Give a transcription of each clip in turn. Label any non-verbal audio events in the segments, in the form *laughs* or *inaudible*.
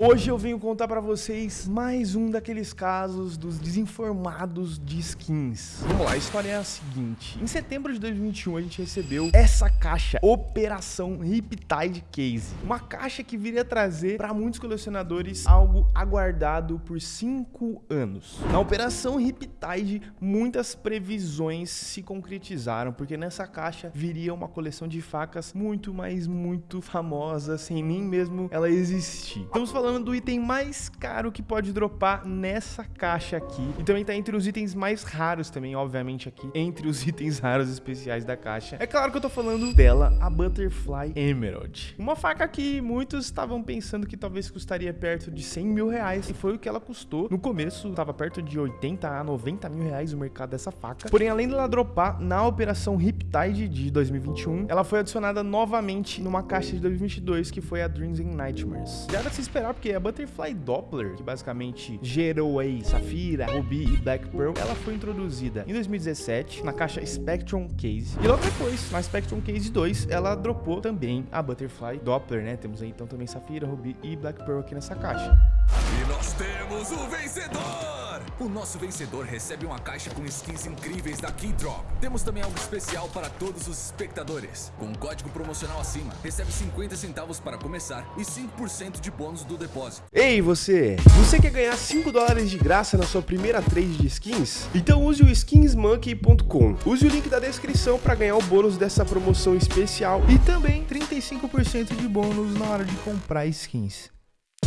Hoje eu venho contar pra vocês mais um daqueles casos dos desinformados de skins. Vamos lá, a história é a seguinte. Em setembro de 2021 a gente recebeu essa caixa, Operação Riptide Case. Uma caixa que viria trazer para muitos colecionadores algo aguardado por 5 anos. Na Operação Riptide, muitas previsões se concretizaram, porque nessa caixa viria uma coleção de facas muito, mas muito famosa, sem nem mesmo ela existir. Estamos falando falando do item mais caro que pode dropar nessa caixa aqui. E também tá entre os itens mais raros também, obviamente, aqui. Entre os *laughs* itens raros especiais da caixa. É claro que eu tô falando dela, a Butterfly Emerald. Uma faca que muitos estavam pensando que talvez custaria perto de 100 mil reais. E foi o que ela custou. No começo, tava perto de 80 a 90 mil reais o mercado dessa faca. Porém, além dela dropar na operação Riptide de 2021, ela foi adicionada novamente numa caixa de 2022, que foi a Dreams and Nightmares. Já era de se esperar porque a Butterfly Doppler, que basicamente gerou aí Safira, Ruby e Black Pearl, ela foi introduzida em 2017 na caixa Spectrum Case. E logo depois, na Spectrum Case 2, ela dropou também a Butterfly Doppler, né? Temos aí então também Safira, Ruby e Black Pearl aqui nessa caixa. E nós temos o vencedor! O nosso vencedor recebe uma caixa com skins incríveis da Keydrop. Temos também algo especial para todos os espectadores. Com um código promocional acima, recebe 50 centavos para começar e 5% de bônus do depósito. Ei, você! Você quer ganhar 5 dólares de graça na sua primeira trade de skins? Então use o skinsmonkey.com. Use o link da descrição para ganhar o bônus dessa promoção especial e também 35% de bônus na hora de comprar skins.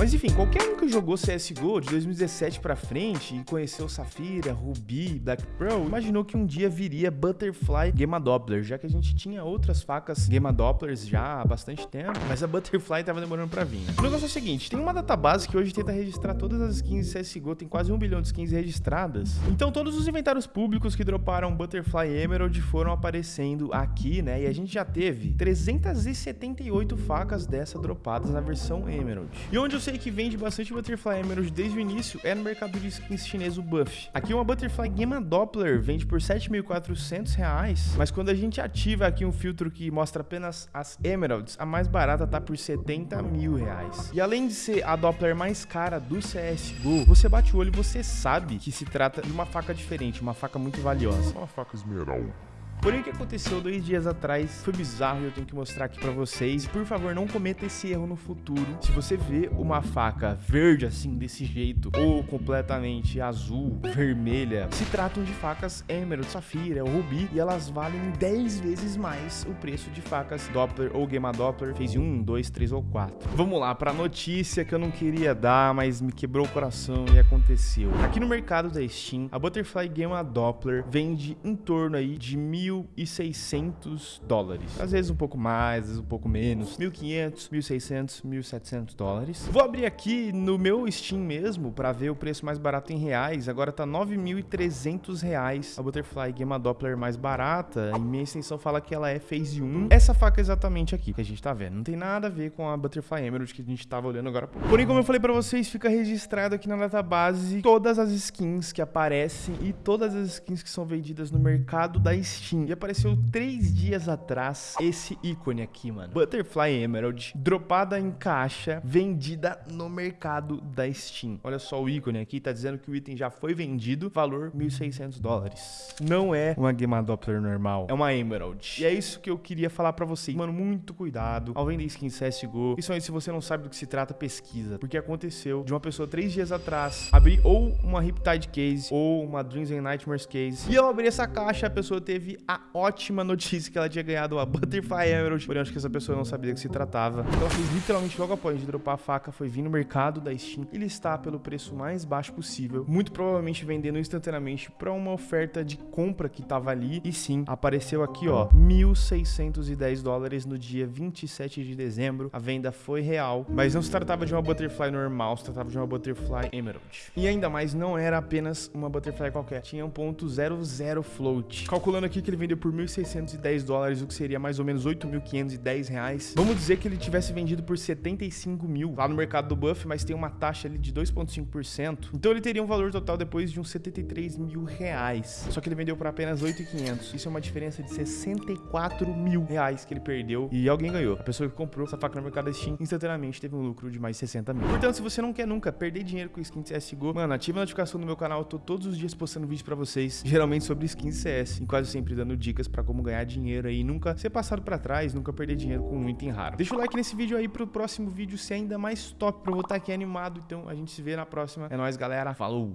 Mas enfim, qualquer um que jogou CSGO de 2017 pra frente e conheceu Safira, Ruby, Black Pearl, imaginou que um dia viria Butterfly Gamma Doppler, já que a gente tinha outras facas Gamma Dopplers já há bastante tempo, mas a Butterfly tava demorando pra vir. O negócio é o seguinte, tem uma database que hoje tenta registrar todas as skins CSGO, tem quase um bilhão de skins registradas, então todos os inventários públicos que droparam Butterfly Emerald foram aparecendo aqui, né, e a gente já teve 378 facas dessa dropadas na versão Emerald. E onde eu sei que vende bastante Butterfly Emerald desde o início é no mercado de skins chinês, o Buff. Aqui uma Butterfly Gamma Doppler vende por 7.400 reais, mas quando a gente ativa aqui um filtro que mostra apenas as Emeralds, a mais barata tá por 70 mil reais. E além de ser a Doppler mais cara do CSGO, você bate o olho e você sabe que se trata de uma faca diferente, uma faca muito valiosa. Uma faca esmeralda. Porém, o que aconteceu dois dias atrás foi bizarro e eu tenho que mostrar aqui pra vocês. Por favor, não cometa esse erro no futuro. Se você vê uma faca verde assim, desse jeito, ou completamente azul, vermelha, se tratam de facas Emerald, Safira, Ruby, e elas valem 10 vezes mais o preço de facas Doppler ou Gamma Doppler Phase 1, 2, 3 ou 4. Vamos lá, pra notícia que eu não queria dar, mas me quebrou o coração e aconteceu. Aqui no mercado da Steam, a Butterfly Gamma Doppler vende em torno aí de mil 1.600 dólares. Às vezes um pouco mais, às vezes um pouco menos. 1.500, 1.600, 1.700 dólares. Vou abrir aqui no meu Steam mesmo para ver o preço mais barato em reais. Agora tá 9.300 reais. A Butterfly Gamma Doppler mais barata. E minha extensão fala que ela é Phase 1. Essa faca exatamente aqui que a gente tá vendo. Não tem nada a ver com a Butterfly Emerald que a gente tava olhando agora. Porém, como eu falei para vocês, fica registrado aqui na database todas as skins que aparecem e todas as skins que são vendidas no mercado da Steam. E apareceu três dias atrás esse ícone aqui, mano. Butterfly Emerald, dropada em caixa, vendida no mercado da Steam. Olha só o ícone aqui, tá dizendo que o item já foi vendido, valor 1.600 dólares. Não é uma Gamma Doppler normal, é uma Emerald. E é isso que eu queria falar pra vocês. Mano, muito cuidado ao vender skin CSGO. Principalmente se você não sabe do que se trata, pesquisa. Porque aconteceu de uma pessoa três dias atrás abrir ou uma Riptide Case ou uma Dreams and Nightmares Case. E ao abrir essa caixa, a pessoa teve a ótima notícia que ela tinha ganhado a Butterfly Emerald, porém acho que essa pessoa não sabia que se tratava. Então ela fez literalmente logo após de dropar a faca, foi vir no mercado da Steam e listar pelo preço mais baixo possível, muito provavelmente vendendo instantaneamente para uma oferta de compra que tava ali. E sim, apareceu aqui, ó, 1.610 dólares no dia 27 de dezembro. A venda foi real, mas não se tratava de uma Butterfly normal, se tratava de uma Butterfly Emerald. E ainda mais, não era apenas uma Butterfly qualquer, tinha um ponto .00 float. Calculando aqui que ele vendeu por 1.610 dólares, o que seria mais ou menos 8.510 reais. Vamos dizer que ele tivesse vendido por 75 mil lá no mercado do Buff, mas tem uma taxa ali de 2,5%. Então ele teria um valor total depois de uns 73 mil reais. Só que ele vendeu por apenas 8.500. Isso é uma diferença de 64 mil reais que ele perdeu e alguém ganhou. A pessoa que comprou essa faca no mercado Steam instantaneamente teve um lucro de mais 60 mil. Portanto, se você não quer nunca perder dinheiro com skins CSGO, mano, ativa a notificação no meu canal. Eu tô todos os dias postando vídeo pra vocês, geralmente sobre skins CS, e quase sempre dando dicas pra como ganhar dinheiro aí, nunca ser passado pra trás, nunca perder dinheiro com um item raro. Deixa o like nesse vídeo aí pro próximo vídeo ser ainda mais top pra eu voltar aqui animado. Então a gente se vê na próxima. É nóis, galera. Falou!